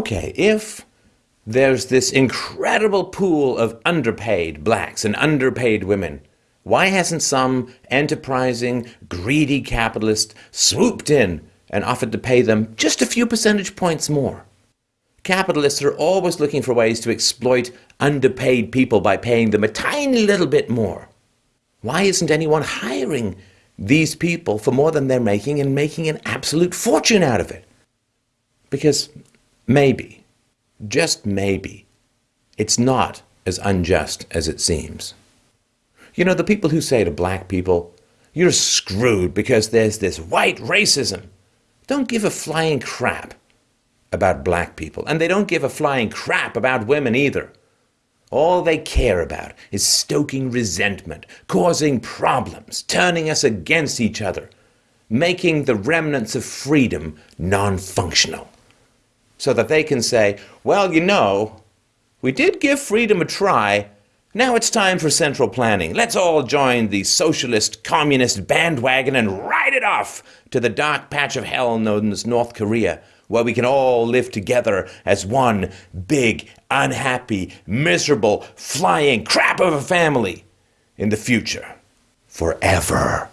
Okay, if there's this incredible pool of underpaid blacks and underpaid women, why hasn't some enterprising, greedy capitalist swooped in and offered to pay them just a few percentage points more? Capitalists are always looking for ways to exploit underpaid people by paying them a tiny little bit more. Why isn't anyone hiring these people for more than they're making and making an absolute fortune out of it? Because maybe, just maybe, it's not as unjust as it seems. You know, the people who say to black people, you're screwed because there's this white racism, don't give a flying crap about black people. And they don't give a flying crap about women either. All they care about is stoking resentment, causing problems, turning us against each other, making the remnants of freedom non-functional. So that they can say, well, you know, we did give freedom a try. Now it's time for central planning. Let's all join the socialist, communist bandwagon and ride it off to the dark patch of hell known as North Korea, where we can all live together as one big, unhappy, miserable, flying crap of a family in the future. Forever.